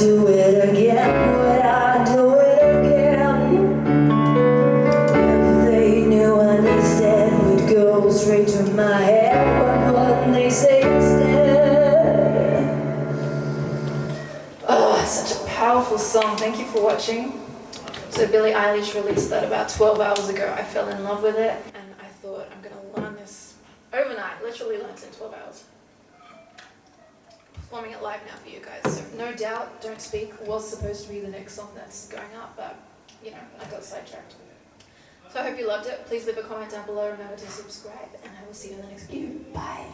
do it again, would I do it again? If they knew what they said would go straight to my head, but what they say instead. Oh, such a powerful song. Thank you for watching. So Billie Eilish released that about 12 hours ago. I fell in love with it and I thought I'm going to learn this overnight, literally learned it in 12 hours performing it live now for you guys. So no doubt, Don't Speak was supposed to be the next song that's going up, but you know, I got sidetracked. So I hope you loved it. Please leave a comment down below. Remember to subscribe, and I will see you in the next video. Bye.